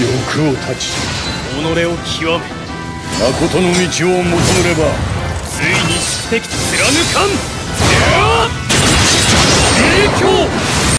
欲を断ち己を極め誠の道を求めればついに宿敵貫かん。